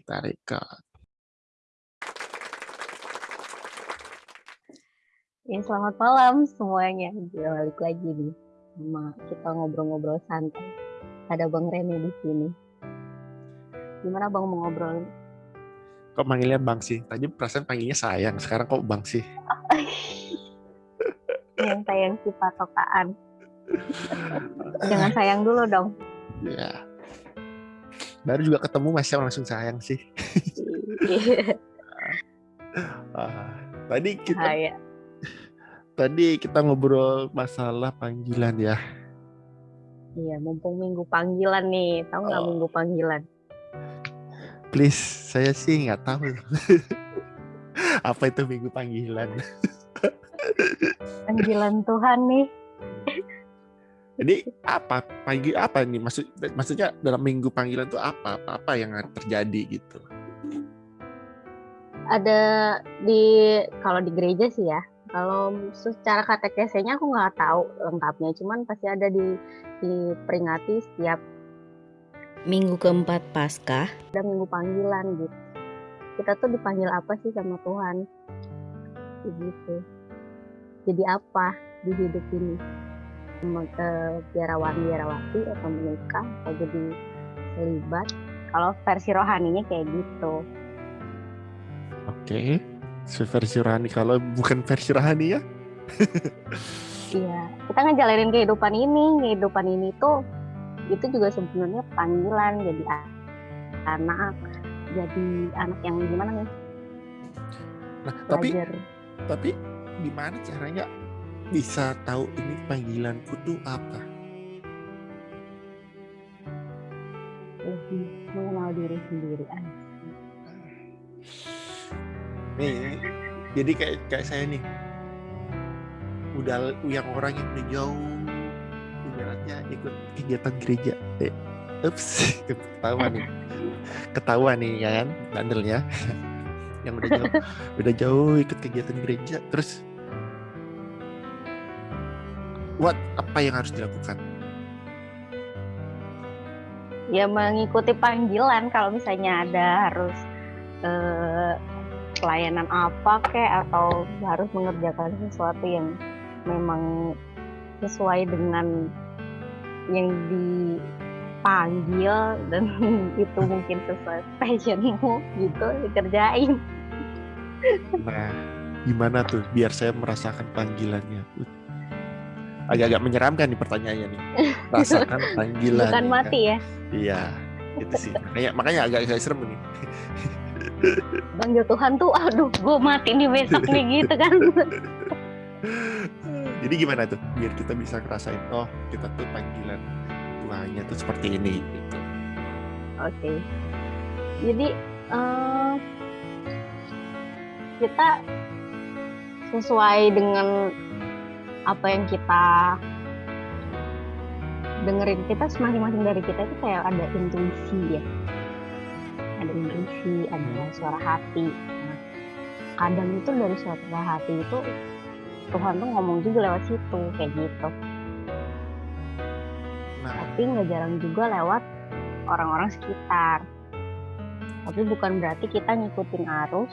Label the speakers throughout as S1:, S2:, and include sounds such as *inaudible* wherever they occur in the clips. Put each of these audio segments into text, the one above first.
S1: Kita record.
S2: Ya, selamat malam semuanya. Gila, balik lagi nih sama kita ngobrol-ngobrol santai. Ada Bang Rene di sini. Gimana Bang mau ngobrol?
S1: Kok manggilnya Bang sih? Tadi perasaan panggilnya sayang, sekarang kok Bang sih? *laughs*
S2: Yang sayang si patokaan. *laughs* Jangan sayang dulu dong.
S1: Ya. Baru juga ketemu masih langsung sayang sih. *laughs* Ah, tadi kita
S2: Bahaya.
S1: tadi kita ngobrol masalah panggilan ya.
S2: Iya, mumpung minggu panggilan nih. Tahu nggak
S1: Oh.
S2: minggu panggilan?
S1: Please, saya sih nggak tahu. *laughs* Apa itu minggu panggilan? *laughs*
S2: Panggilan Tuhan nih.
S1: Jadi apa pagi apa nih maksud maksudnya dalam minggu panggilan itu apa apa, apa yang terjadi gitu?
S2: Ada di kalau di gereja sih ya. Kalau secara katekesenya aku nggak tahu lengkapnya, cuman pasti ada di diperingati setiap
S3: Minggu keempat Paskah,
S2: ada minggu panggilan gitu. Kita tuh dipanggil apa sih sama Tuhan? Begitu. Jadi apa di hidup ini? Mau ke biarawan biarawati atau menikah atau jadi selibat? Kalau versi rohaninya kayak gitu.
S1: Oke. Versi rohani kalau bukan versi rohani ya? *laughs*
S2: Iya, kita ngejalanin kehidupan ini, kehidupan ini tuh itu juga sebenarnya panggilan jadi anak, jadi anak yang gimana nih?
S1: Nah, tapi tapi gimana caranya bisa tahu ini panggilanku tuh apa?
S2: lebih mengenal diri sendiri aja.
S1: Nih, jadi kayak kayak saya nih udah yang orang yang udah jauh ibaratnya ikut kegiatan gereja eh, ups *laughs* ketahuan nih ketahuan nih ya kan bandelnya *laughs* yang udah jauh udah jauh ikut kegiatan gereja terus what apa yang harus dilakukan
S2: Ya mengikuti panggilan kalau misalnya ada harus eh, pelayanan apa kek atau harus mengerjakan sesuatu yang memang sesuai dengan yang dipanggil dan *laughs* itu mungkin sesuai passionmu gitu dikerjain.
S1: nah gimana tuh biar saya merasakan panggilannya agak-agak menyeramkan nih pertanyaannya nih *laughs* rasakan panggilan
S2: Bukan
S1: ya kan?
S2: mati ya.
S1: Iya, itu sih. Makanya makanya agak agak serem nih. *laughs*
S2: Panggil Tuhan tuh aduh gue mati nih besok nih gitu kan. *laughs*
S1: Jadi gimana tuh biar kita bisa ngerasain oh kita tuh panggilan Tuhannya tuh seperti ini gitu.
S2: Oke. Jadi eh, kita sesuai dengan apa yang kita dengerin kita masing-masing dari kita itu kayak ada intuisi ya. Ada intuisi, ada suara hati. Nah, kadang itu dari suara hati itu Tuhan tuh ngomong juga lewat situ kayak gitu.
S1: Nah,
S2: tapi nggak jarang juga lewat orang-orang sekitar. Tapi bukan berarti kita ngikutin arus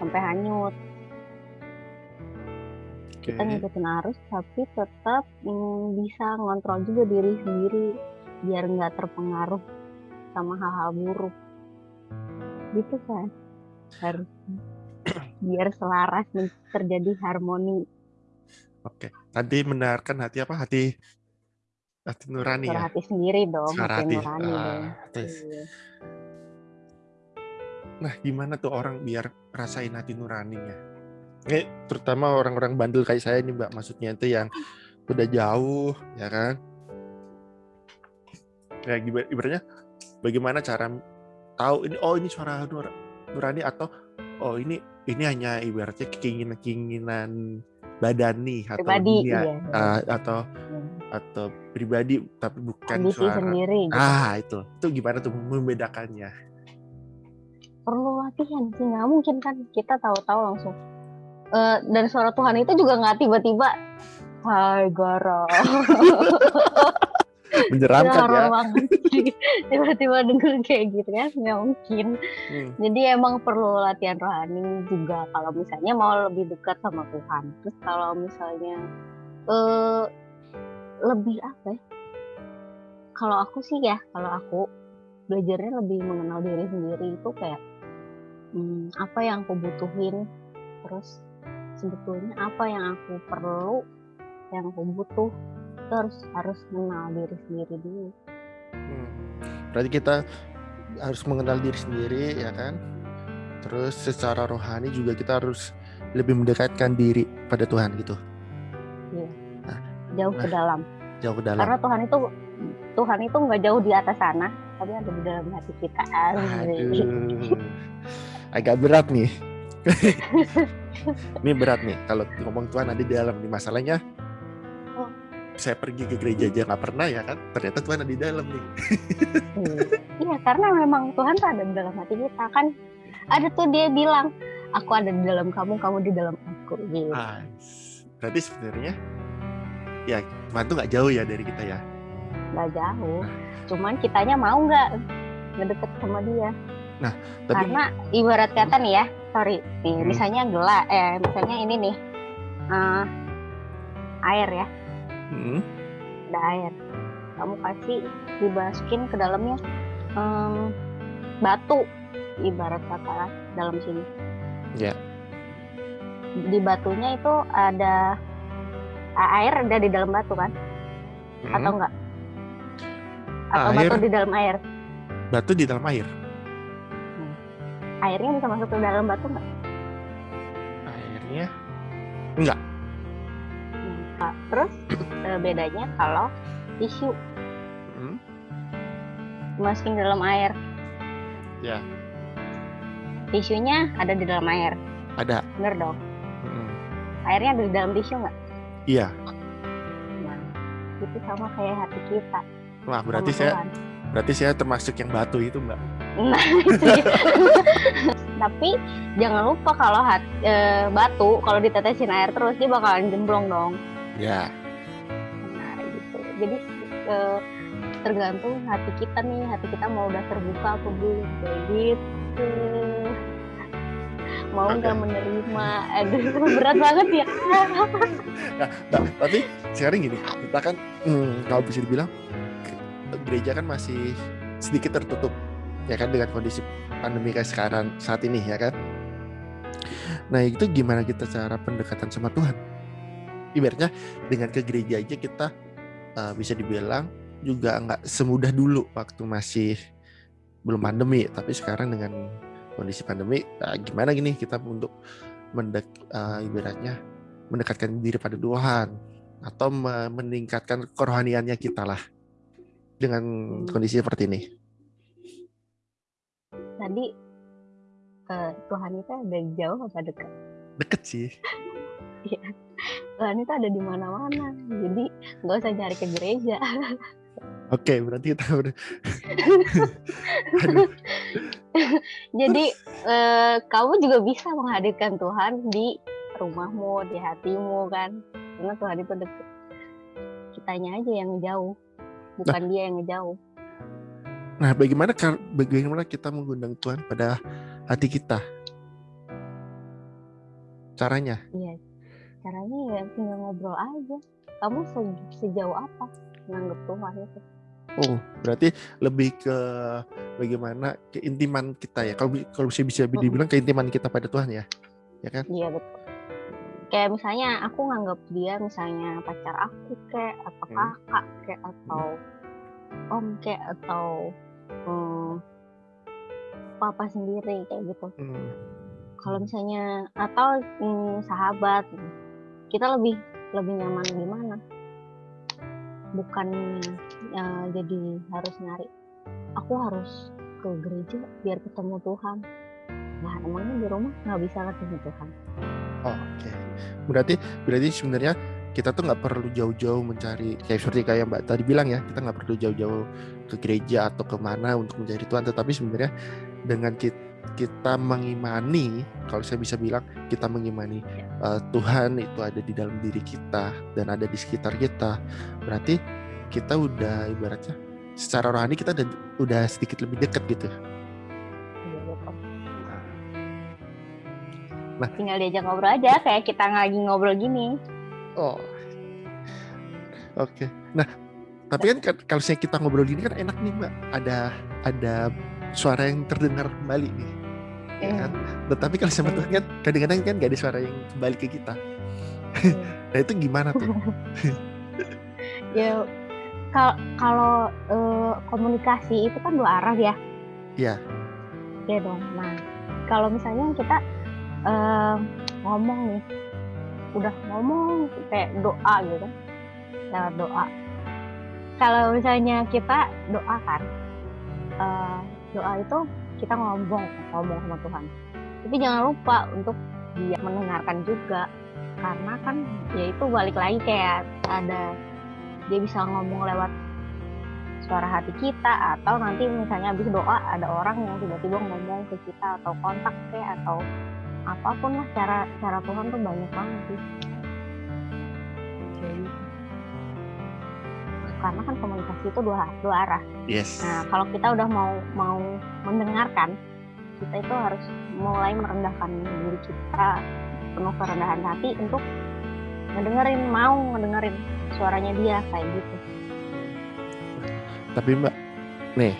S2: sampai hanyut. Kita ngikutin arus tapi tetap mm, bisa ngontrol juga diri sendiri biar nggak terpengaruh sama hal-hal buruk. Gitu kan harus *clears throat* biar selaras dan terjadi harmoni
S1: Oke. Tadi mendengarkan hati apa? Hati hati nurani
S2: suara
S1: ya.
S2: hati sendiri dong,
S1: Suara
S2: hati
S1: hati.
S2: nurani dong.
S1: terus.
S2: Iya.
S1: Nah, gimana tuh orang biar rasain hati nuraninya? Ini terutama orang-orang bandel kayak saya nih, Mbak. Maksudnya itu yang udah jauh, ya kan? Ya, ibaratnya bagaimana cara tahu ini oh ini suara nur- nurani atau oh ini ini hanya ibaratnya keinginan-keinginan badan nih atau
S2: Pribadi,
S1: dunia
S2: iya.
S1: ah, atau
S2: Iya.
S1: atau pribadi tapi bukan
S2: Ambisi
S1: suara
S2: sendiri gitu.
S1: ah itu itu gimana tuh membedakannya
S2: perlu latihan sih nggak mungkin kan kita tahu-tahu langsung Eh, dan suara Tuhan itu juga nggak tiba-tiba Hai Gara *laughs*
S1: menyeramkan ya. *laughs*
S2: Tiba-tiba denger kayak gitu kan nggak mungkin.
S1: Hmm.
S2: Jadi emang perlu latihan rohani juga kalau misalnya mau lebih dekat sama Tuhan. Terus kalau misalnya eh lebih apa ya? Kalau aku sih ya, kalau aku belajarnya lebih mengenal diri sendiri itu kayak hmm, apa yang aku butuhin, terus sebetulnya apa yang aku perlu, yang aku butuh, terus harus mengenal diri sendiri dulu.
S1: Hmm. Berarti kita harus mengenal diri sendiri ya kan. Terus secara rohani juga kita harus lebih mendekatkan diri pada Tuhan gitu.
S2: Jauh ke
S1: Nah,
S2: dalam.
S1: Jauh ke dalam.
S2: Karena Tuhan itu Tuhan itu nggak jauh di atas sana, tapi ada di dalam hati kita.
S1: Aduh. *laughs* Agak berat nih. *laughs* Ini berat nih kalau ngomong Tuhan ada di dalam nih masalahnya.
S2: Oh.
S1: Saya pergi ke gereja aja nggak pernah ya kan. Ternyata Tuhan ada di dalam nih.
S2: Iya, karena memang Tuhan tuh ada di dalam hati kita kan. Ada tuh dia bilang, aku ada di dalam kamu, kamu di dalam aku. Gitu.
S1: Ah, berarti sebenarnya ya Tuhan tuh nggak jauh ya dari kita ya.
S2: Nggak jauh. Cuman kitanya mau nggak ngedeket sama dia.
S1: Tapi
S2: Karena ibarat kata nih ya, sorry, nih
S1: Hmm.
S2: misalnya gelas, eh misalnya ini nih, eh, air ya,
S1: Hmm,
S2: ada air. Kamu kasih dimasukin ke dalamnya em, batu, ibarat kata dalam sini.
S1: Ya.
S2: Di batunya itu ada air ada di dalam batu kan?
S1: hmm.
S2: Atau enggak? Atau
S1: Air.
S2: batu di dalam air?
S1: batu di dalam air.
S2: Airnya bisa masuk ke dalam batu nggak?
S1: Airnya enggak.
S2: Nah, terus eh, bedanya kalau tisu
S1: Hmm,
S2: dimasukin ke dalam air.
S1: Ya.
S2: Tisunya ada di dalam air,
S1: Ada.
S2: bener dong.
S1: Hmm,
S2: Airnya ada di dalam tisu nggak?
S1: Iya.
S2: Nah, itu sama kayak hati kita.
S1: Wah berarti
S2: sama
S1: saya
S2: Tuhan.
S1: berarti saya termasuk yang batu itu mbak.
S2: Nah, itu. *laughs* Tapi jangan lupa kalau hat- eh, batu kalau ditetesin air terus dia bakalan jemblong dong.
S1: Ya.
S2: Nah, gitu. Jadi eh, tergantung hati kita nih, hati kita mau udah terbuka apa belum kayak gitu. Mau nggak menerima? Aduh, berat banget ya.
S1: Nah, *laughs* nah, tapi sekarang gini, kita kan hmm, kalau bisa dibilang gereja kan masih sedikit tertutup ya kan dengan kondisi pandemi kayak sekarang saat ini ya kan. Nah itu gimana kita cara pendekatan sama Tuhan? Ibaratnya dengan ke gereja aja kita uh, bisa dibilang juga nggak semudah dulu waktu masih belum pandemi, tapi sekarang dengan kondisi pandemi, nah, gimana gini kita untuk mendek, uh, ibaratnya mendekatkan diri pada Tuhan atau me- meningkatkan kerohaniannya kita lah dengan kondisi seperti ini.
S2: Tadi eh, Tuhan itu ada jauh apa dekat?
S1: Deket sih. *laughs*
S2: Tuhan itu ada di mana-mana. Jadi nggak usah nyari ke gereja. *laughs*
S1: Oke, berarti kita *laughs* Aduh,
S2: Jadi eh, kamu juga bisa menghadirkan Tuhan di rumahmu, di hatimu kan. Karena Tuhan itu dekat. Kitanya aja yang jauh, bukan dia yang ngejauh.
S1: Nah, bagaimana bagaimana kita mengundang Tuhan pada hati kita? Caranya?
S2: Iya. Caranya ya tinggal ngobrol aja. Kamu se- sejauh apa menganggap Tuhan itu?
S1: Oh, berarti lebih ke bagaimana keintiman kita ya. Kalau kalau bisa bisa dibilang keintiman kita pada Tuhan ya. Ya kan?
S2: Iya betul. Kayak misalnya aku nganggap dia misalnya pacar aku kayak atau
S1: Hmm.
S2: kakak kayak atau om kayak atau hmm, papa sendiri kayak gitu.
S1: Hmm.
S2: Kalau misalnya atau hmm, sahabat, kita lebih lebih nyaman gimana? Bukan ya, jadi harus nyari. Aku harus ke gereja biar ketemu Tuhan. Nah emangnya di rumah nggak bisa ketemu Tuhan?
S1: Oh, Oke, berarti berarti sebenarnya kita tuh nggak perlu jauh-jauh mencari kayak seperti kayak Mbak tadi bilang ya, kita nggak perlu jauh-jauh ke gereja atau ke mana untuk mencari Tuhan, tetapi sebenarnya dengan kita, kita mengimani, kalau saya bisa bilang kita mengimani eh, Tuhan itu ada di dalam diri kita dan ada di sekitar kita, berarti kita udah ibaratnya secara rohani kita udah, udah sedikit lebih dekat gitu.
S2: Iya, betul.
S1: Nah.
S2: tinggal diajak ngobrol aja kayak kita lagi ngobrol gini
S1: Oh. Oke. Nah, tapi kan kalau saya kita ngobrol gini kan enak nih, Mbak. Ada ada suara yang terdengar kembali nih. Ya kan? Tetapi kalau sama Tuhan kan kadang-kadang kan gak ada suara yang kembali ke kita. nah, itu gimana tuh? *laughs*
S2: ya kal- kalau eh, komunikasi itu kan dua arah ya
S1: Iya.
S2: ya dong nah kalau misalnya kita eh, ngomong nih udah ngomong kayak doa gitu. Kan lewat doa. Kalau misalnya kita doa kan eh, doa itu kita ngomong ngomong sama Tuhan. Tapi jangan lupa untuk dia mendengarkan juga. Karena kan ya itu balik lagi kayak ada dia bisa ngomong lewat suara hati kita atau nanti misalnya habis doa ada orang yang tiba-tiba ngomong ke kita atau kontak kayak atau apa pun lah cara cara Tuhan tuh banyak banget sih Kayak gitu. karena kan komunikasi itu dua dua arah
S1: Yes.
S2: nah kalau kita udah mau mau mendengarkan kita itu harus mulai merendahkan diri kita penuh kerendahan hati untuk ngedengerin mau ngedengerin suaranya dia kayak gitu
S1: Tapi Mbak, nih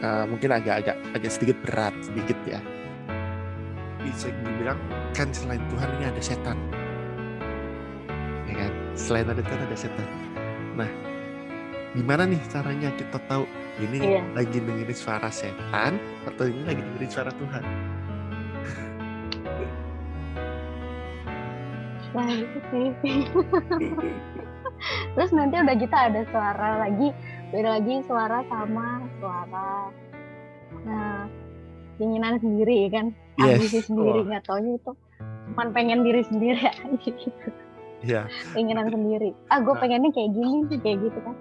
S1: eh, mungkin agak-agak agak sedikit berat sedikit ya. Bisa dibilang kan selain Tuhan ini ada setan. Ya kan? Selain ada Tuhan ada setan. Nah, gimana nih caranya kita tahu ini
S2: Iya.
S1: lagi dengerin suara setan atau ini lagi dengerin suara Tuhan?
S2: Nah sih. *laughs* Terus nanti udah gitu ada suara lagi, beda lagi suara sama suara. Nah, keinginan sendiri kan,
S1: Yes.
S2: ambisi sendiri
S1: Wah.
S2: nggak taunya itu cuman pengen diri sendiri aja gitu,
S1: Iya.
S2: keinginan sendiri. Ah, gue
S1: Nah.
S2: pengennya kayak gini nih, kayak gitu kan.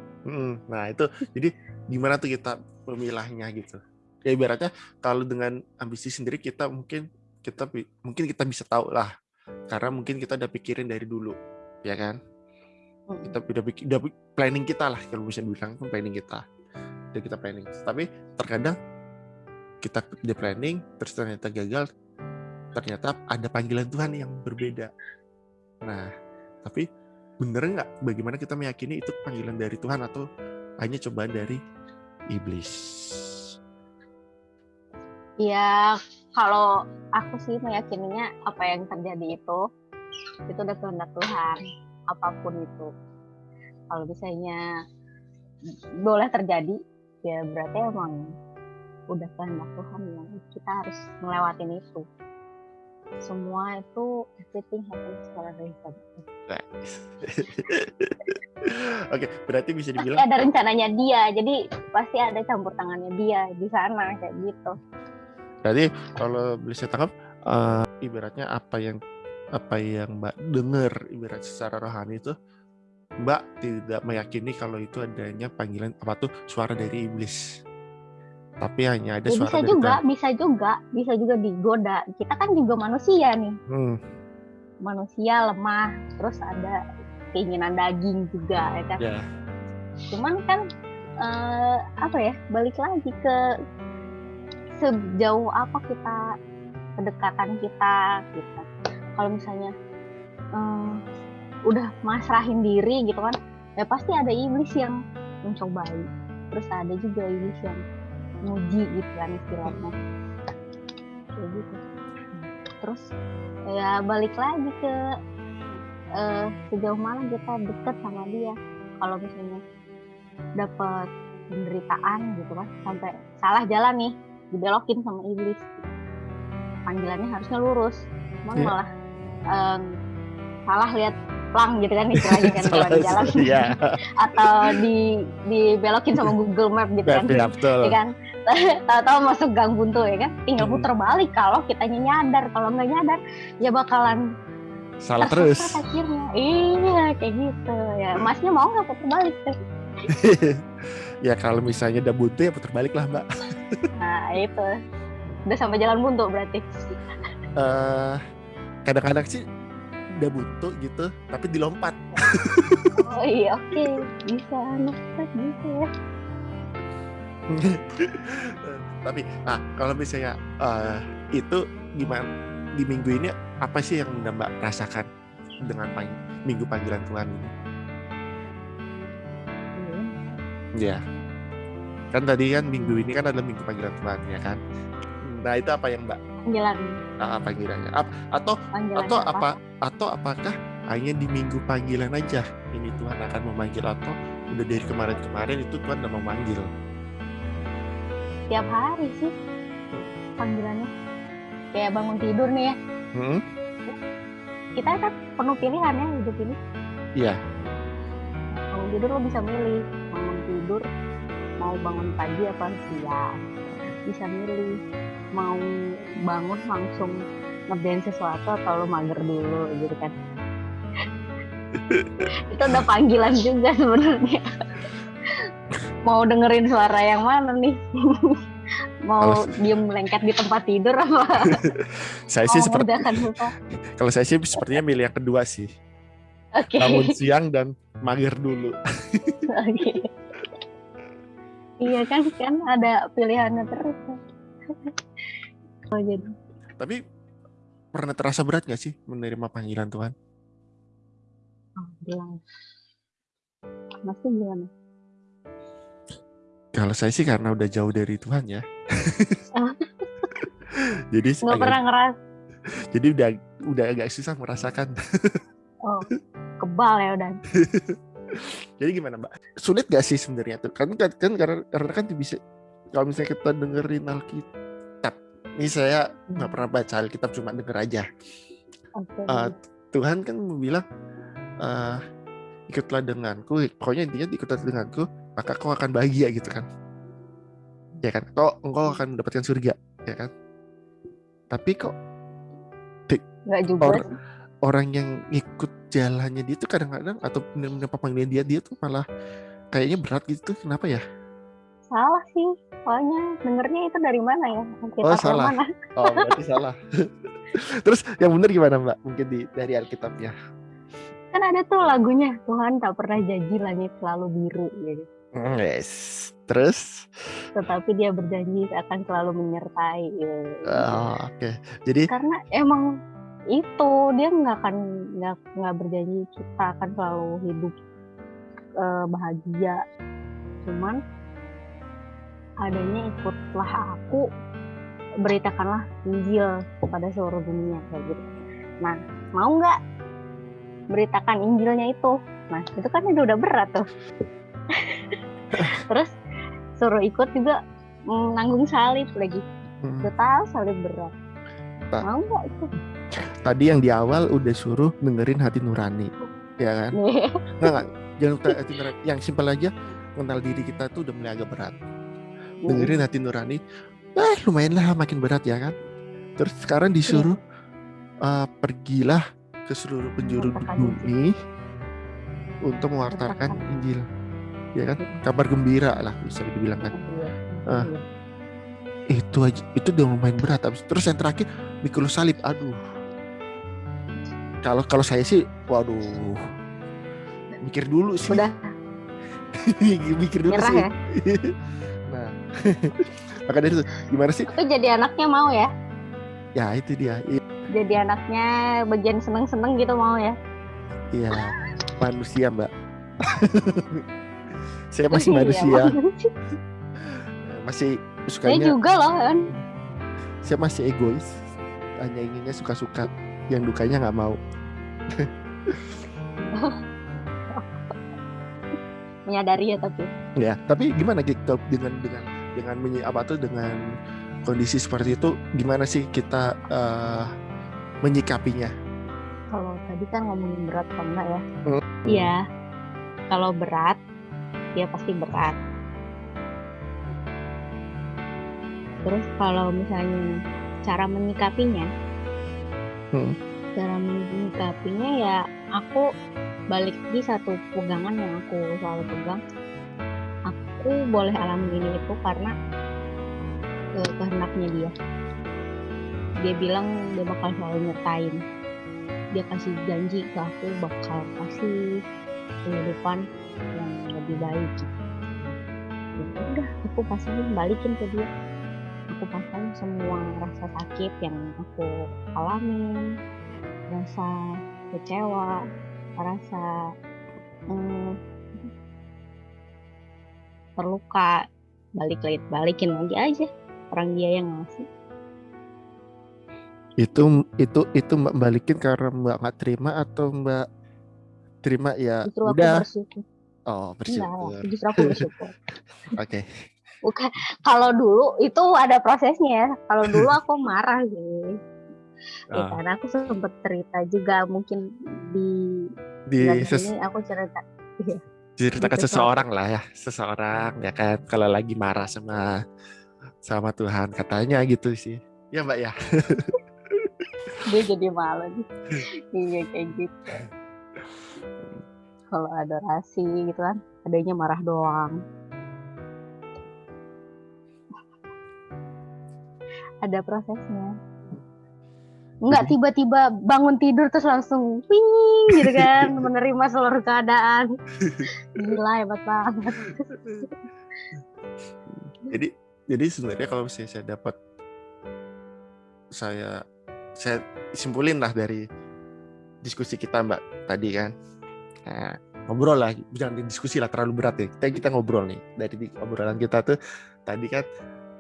S1: Nah itu jadi gimana tuh kita memilahnya gitu? Ya ibaratnya kalau dengan ambisi sendiri kita mungkin kita mungkin kita bisa tahu lah karena mungkin kita udah pikirin dari dulu ya kan kita udah bikin udah planning kita lah kalau bisa dibilang kan planning kita udah kita planning tapi terkadang kita udah planning terus ternyata gagal ternyata ada panggilan Tuhan yang berbeda nah tapi bener nggak bagaimana kita meyakini itu panggilan dari Tuhan atau hanya cobaan dari iblis
S2: Ya, kalau aku sih meyakininya apa yang terjadi itu, itu udah kehendak Tuhan, apa pun itu. Kalau misalnya boleh terjadi, ya berarti emang udah kehendak Tuhan yang kita harus ngelewatin itu. Semua itu everything happens for a reason. *laughs*
S1: Oke, berarti bisa
S2: Pasti
S1: dibilang
S2: ada rencananya dia, jadi pasti ada campur tangannya dia di sana kayak gitu.
S1: Berarti kalau bisa tangkap eh, ibaratnya apa yang apa yang Mbak dengar ibarat secara rohani itu Mbak tidak meyakini kalau itu adanya panggilan apa tuh suara dari iblis. Tapi hanya ada
S2: Ya,
S1: suara
S2: bisa
S1: dari
S2: juga,
S1: Tuhan.
S2: bisa juga, bisa juga digoda. Kita kan juga manusia nih.
S1: Hmm,
S2: manusia lemah terus ada keinginan daging juga ya kan
S1: ya.
S2: cuman kan eh, apa ya balik lagi ke sejauh apa kita kedekatan kita gitu kalau misalnya eh, udah masrahin diri gitu kan ya pasti ada iblis yang mencobai terus ada juga iblis yang nguji gitu kan istilahnya. Kayak gitu. Terus ya balik lagi ke eh, sejauh mana kita deket sama dia. Kalau misalnya dapat penderitaan gitu kan sampai salah jalan nih dibelokin sama iblis. Panggilannya harusnya lurus. Cuman
S1: Iya.
S2: malah em, salah lihat plang gitu kan istilahnya kan kalau di jalan.
S1: Iya, *laughs*
S2: atau di dibelokin sama Google Map gitu kan.
S1: Ya, betul.
S2: ya kan? *laughs* Tahu-tahu masuk gang buntu ya kan? Tinggal
S1: Hmm.
S2: puter balik kalau kitanya nyadar kalau nggak nyadar ya bakalan
S1: Salah terus.
S2: akhirnya. Iya kayak gitu. Ya masnya mau nggak puter balik *laughs*
S1: ya kalau misalnya udah buntu ya putar balik lah Mbak.
S2: nah itu. Udah sampai jalan buntu berarti.
S1: Eh, kadang-kadang sih udah buntu gitu tapi dilompat.
S2: Oh iya oke. Bisa anak bisa ya. *laughs*
S1: Tapi ah kalau misalnya eh, itu gimana di minggu ini apa sih yang mbak rasakan dengan pang- minggu panggilan Tuhan ini?
S2: Iya.
S1: ya kan tadi kan minggu ini kan adalah minggu panggilan Tuhan ya kan? Nah itu apa yang mbak
S2: panggilan
S1: ah, panggilannya Ap- atau
S2: panggilan
S1: atau apa atau apakah hanya di minggu panggilan aja? Ini Tuhan akan memanggil atau udah dari kemarin-kemarin itu Tuhan udah memanggil.
S2: Tiap hari sih panggilannya. Kayak bangun tidur nih ya.
S1: Hmm?
S2: kita kan penuh pilihan ya hidup ini.
S1: Iya.
S2: bangun tidur lo bisa milih bangun tidur mau bangun pagi apa siang. Bisa milih mau bangun langsung ngerjain sesuatu atau lo mager dulu gitu kan? *laughs* Itu udah panggilan juga sebenarnya. Mau dengerin suara yang mana nih? *laughs* Mau diem lengket di tempat tidur apa? *laughs*
S1: Saya sih seperti
S2: sesuatu
S1: kalau saya sih sepertinya milih yang kedua sih.
S2: Oke.
S1: Bangun siang dan mager dulu.
S2: Oke. Iya kan kan ada pilihannya terus. Oh jadi
S1: tapi pernah terasa berat gak sih menerima panggilan Tuhan
S2: oh, masih gimana?
S1: kalau saya sih karena udah jauh dari Tuhan ya *laughs* jadi
S2: Nggak
S1: agak-
S2: pernah ngeras
S1: jadi udah udah agak susah merasakan
S2: oh kebal ya udah. *laughs*
S1: Jadi gimana Mbak? Sulit gak sih sebenarnya tuh? Kan kan, kan karena, karena kan bisa kalau misalnya kita dengerin Alkitab, ini saya nggak pernah baca Alkitab cuma denger aja.
S2: Oke.
S1: Eh, Tuhan kan bilang eh, ikutlah denganku, pokoknya intinya ikutlah denganku, maka kau akan bahagia gitu kan? Ya kan? Kau engkau akan mendapatkan surga, ya kan? Tapi kok
S2: Nggak juga.
S1: or- orang yang ikut jalannya dia tuh kadang-kadang atau benar-benar panggilan dia dia tuh malah kayaknya berat gitu kenapa ya?
S2: Salah sih. Soalnya dengernya itu dari mana ya? Alkitab
S1: Oh, salah.
S2: mana? *laughs*
S1: Oh berarti salah. *laughs* Terus yang benar gimana Mbak? Mungkin di dari Alkitabnya.
S2: Kan ada tuh lagunya Tuhan tak pernah janji langit selalu biru gitu.
S1: Hmm, Yes. Terus,
S2: Tetapi dia berjanji akan selalu menyertai. gitu.
S1: oh, oke. Jadi
S2: karena emang itu dia nggak akan nggak nggak berjanji kita akan selalu hidup eh, bahagia cuman adanya ikutlah aku beritakanlah Injil kepada seluruh dunia kayak gitu nah mau nggak beritakan Injilnya itu nah itu kan udah udah berat tuh *laughs* terus suruh ikut juga mm, nanggung salib lagi
S1: hmm,
S2: udah tahu salib berat
S1: Tak.
S2: mau nggak itu
S1: tadi yang di awal udah suruh dengerin hati nurani, ya kan? *laughs* Nggak, nggak. Jangan lupa hati nurani. Yang simpel aja, mengenal diri kita tuh udah mulai agak berat. Dengerin hati nurani. Eh lumayan lah makin berat ya kan? Terus sekarang disuruh eh, pergilah ke seluruh penjuru bumi untuk mewartakan. Injil. Ya kan? Kabar gembira lah bisa dibilang kan. Ah. itu aja. Itu udah lumayan berat. Habis- terus yang terakhir mikul salib. Aduh. Kalau kalau saya sih waduh. Mikir dulu sih.
S2: Udah. *laughs*
S1: Mikir dulu
S2: nyerah
S1: sih.
S2: ya. *laughs*
S1: nah *laughs* maka dari itu gimana sih?
S2: Itu jadi anaknya mau ya.
S1: ya itu dia. I-
S2: Jadi anaknya bagian seneng-seneng gitu mau ya.
S1: iya. Manusia mbak. *laughs* Saya masih
S2: Iya,
S1: manusia. *laughs* Masih
S2: Saya
S1: sukanya
S2: juga loh kan.
S1: saya masih egois. Hanya inginnya suka-suka. Yang dukanya nggak mau.
S2: Menyadari ya tapi.
S1: ya tapi gimana gitu dengan dengan dengan menyi- apa tuh dengan kondisi seperti itu gimana sih kita eh, menyikapinya
S2: Kalau tadi kan ngomongin berat apa enggak ya?
S1: Hmm.
S2: Iya. Kalau berat, ya pasti berat. Terus kalau misalnya cara menyikapinya,
S1: Hmm.
S2: cara menyikapinya ya aku balik di satu pegangan yang aku selalu pegang. Aku boleh alami ini itu karena eh, kehendaknya dia. Dia bilang dia bakal selalu nyertain. dia kasih janji ke aku bakal kasih kehidupan yang lebih baik gitu. Udah aku pasangin balikin ke dia aku pasangin semua rasa sakit yang aku alamin rasa kecewa rasa hmm, terluka. Balik lagi balikin lagi aja orang dia yang ngasih.
S1: Itu itu itu Mbak balikin karena Mbak nggak terima atau Mbak terima ya
S2: justru aku
S1: udah.
S2: bersyukur.
S1: Oh,
S2: enggak
S1: bersyukur.
S2: justru aku bersyukur. *laughs*
S1: Oke.
S2: bukan kalau dulu itu ada prosesnya ya. Kalau dulu *laughs* aku marah sih. Ya
S1: Ah,
S2: karena aku sempet cerita juga mungkin di
S1: di ses-
S2: ini aku cerita iya
S1: ceritakan
S2: gitu soal
S1: seseorang lah ya, seseorang ya kan. Kalau lagi marah sama sama Tuhan katanya gitu sih. Ya Mbak ya. *laughs*
S2: dia jadi malu nih. *laughs* Iya kayak gitu. Kalau adorasi gitu kan adanya marah doang. Ada prosesnya Enggak
S1: Jadi
S2: tiba-tiba bangun tidur terus langsung ping gitu kan *laughs* menerima seluruh keadaan *laughs* gila hebat banget
S1: jadi jadi sebenarnya kalau misalnya saya dapat saya saya simpulin lah dari diskusi kita Mbak tadi kan. Nah, ngobrol lah, jangan diskusi lah terlalu berat ya. Kita kita ngobrol nih dari obrolan kita tuh tadi kan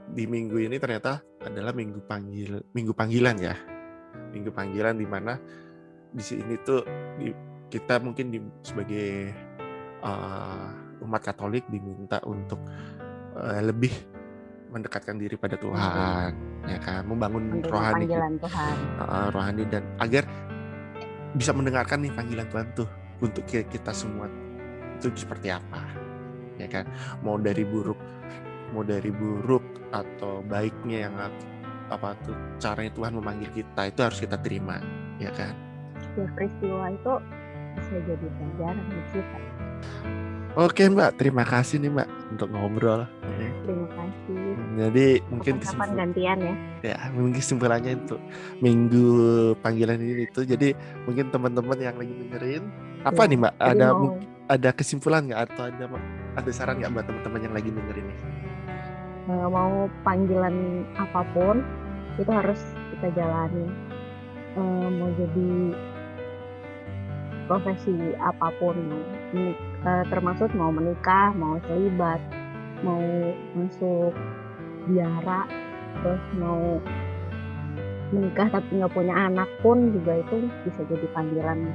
S1: di minggu ini ternyata adalah minggu panggil minggu panggilan ya. Minggu panggilan di mana di sini tuh di- kita mungkin di, sebagai uh, umat Katolik diminta untuk uh, lebih mendekatkan diri pada Tuhan, ya kan, membangun rohani
S2: Tuhan.
S1: Uh, rohani dan agar bisa mendengarkan nih panggilan Tuhan tuh untuk ki- kita semua itu seperti apa ya kan? Mau dari buruk mau dari buruk atau baiknya yang apa tuh caranya Tuhan memanggil kita itu harus kita terima ya kan?
S2: Ya peristiwa itu bisa jadi pelajaran buat kita.
S1: Oke Mbak. Terima kasih nih Mbak untuk ngobrol
S2: terima kasih.
S1: Jadi mungkin
S2: kapan
S1: kesimpul-
S2: gantian ya.
S1: Ya mungkin kesimpulannya itu minggu panggilan ini itu jadi mungkin teman-teman yang lagi dengerin apa
S2: Ya,
S1: nih mbak? ada
S2: mau
S1: ada kesimpulan nggak atau ada ada saran nggak buat teman-teman yang lagi dengerin nih
S2: mau panggilan apa pun itu harus kita jalani. Eh, mau jadi profesi apa pun eh, termasuk mau menikah mau selibat mau masuk biara terus mau menikah tapi nggak punya anak pun juga itu bisa jadi panggilan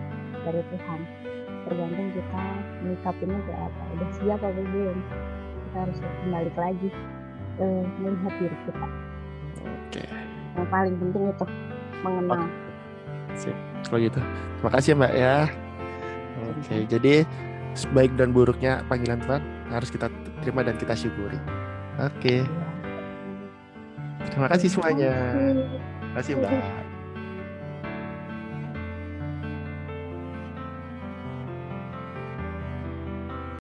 S2: dari Tuhan. Tergantung kita menyikapinya kayak apa. Udah siap apa belum kita harus kembali lagi eh, melihat diri kita.
S1: Oke.
S2: Yang paling penting itu mengenal.
S1: Sip. Kalau gitu terima kasih ya mbak ya. Oke jadi baik dan buruknya panggilan Tuhan harus kita terima dan kita syukuri. Oke. Terima kasih semuanya. Terima kasih mbak